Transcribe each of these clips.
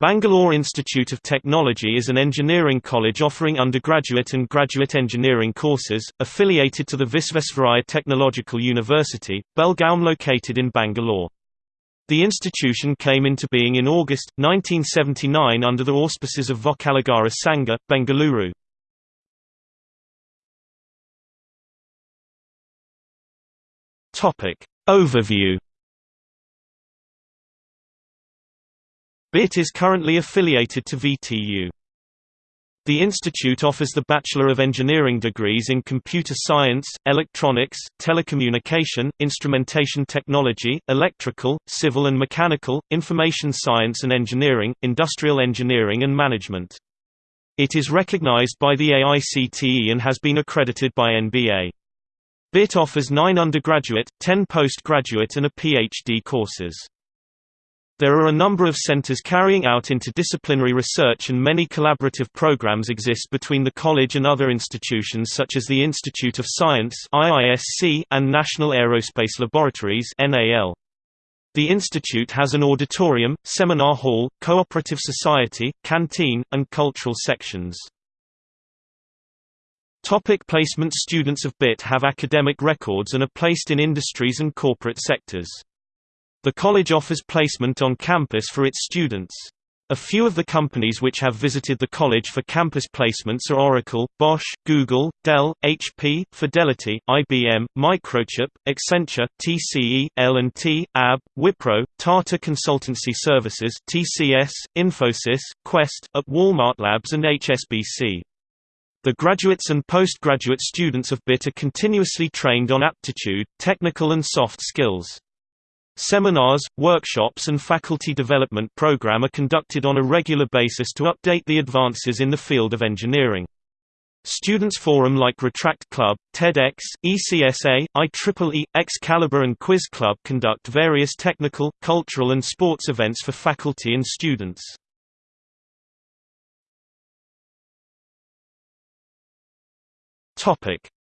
Bangalore Institute of Technology is an engineering college offering undergraduate and graduate engineering courses, affiliated to the Visvesvaraya Technological University, Belgaum located in Bangalore. The institution came into being in August, 1979 under the auspices of Vokkaligara Sangha, Bengaluru. Overview BIT is currently affiliated to VTU. The institute offers the Bachelor of Engineering degrees in Computer Science, Electronics, Telecommunication, Instrumentation Technology, Electrical, Civil and Mechanical, Information Science and Engineering, Industrial Engineering and Management. It is recognized by the AICTE and has been accredited by NBA. BIT offers nine undergraduate, ten postgraduate and a PhD courses. There are a number of centers carrying out interdisciplinary research and many collaborative programs exist between the college and other institutions such as the Institute of Science and National Aerospace Laboratories The institute has an auditorium, seminar hall, cooperative society, canteen, and cultural sections. Topic placement Students of BIT have academic records and are placed in industries and corporate sectors. The college offers placement on campus for its students. A few of the companies which have visited the college for campus placements are Oracle, Bosch, Google, Dell, HP, Fidelity, IBM, Microchip, Accenture, TCE, L&T, AB, Wipro, Tata Consultancy Services TCS, Infosys, Quest, at Walmart Labs and HSBC. The graduates and postgraduate students of BIT are continuously trained on aptitude, technical and soft skills. Seminars, workshops and faculty development program are conducted on a regular basis to update the advances in the field of engineering. Students forum like Rotaract Club, TEDx, ECSA, IEEE, Excalibur and Quiz Club conduct various technical, cultural and sports events for faculty and students.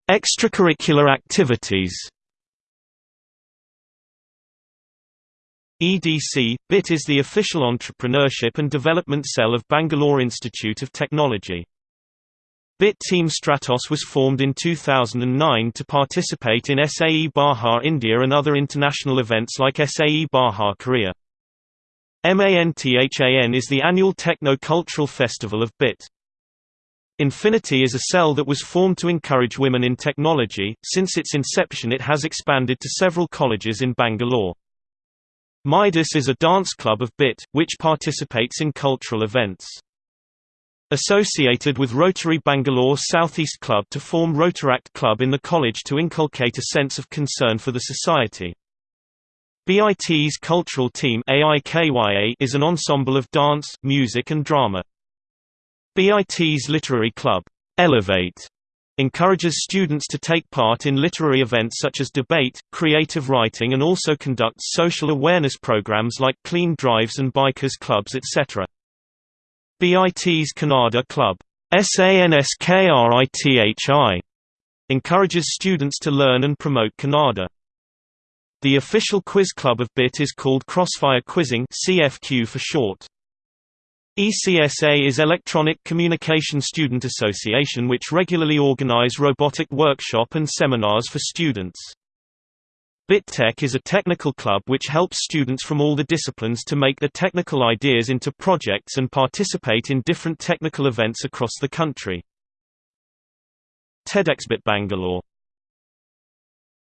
Extracurricular activities EDC – BIT is the official entrepreneurship and development cell of Bangalore Institute of Technology. BIT Team Stratos was formed in 2009 to participate in SAE Baja India and other international events like SAE Baja Korea. MANTHAN is the annual techno-cultural festival of BIT. Infinity is a cell that was formed to encourage women in technology. Since its inception it has expanded to several colleges in Bangalore. Midas is a dance club of BIT, which participates in cultural events. Associated with Rotary Bangalore Southeast Club to form Rotaract Club in the college to inculcate a sense of concern for the society. BIT's cultural team is an ensemble of dance, music and drama. BIT's literary club, Elevate, encourages students to take part in literary events such as debate, creative writing and also conducts social awareness programs like clean drives and bikers clubs etc. BIT's Kannada Club SANSKRITHI encourages students to learn and promote Kannada. The official quiz club of BIT is called Crossfire Quizzing CFQ for short. ECSA is Electronic Communication Student Association which regularly organize robotic workshop and seminars for students. BitTech is a technical club which helps students from all the disciplines to make their technical ideas into projects and participate in different technical events across the country. TEDxBit Bangalore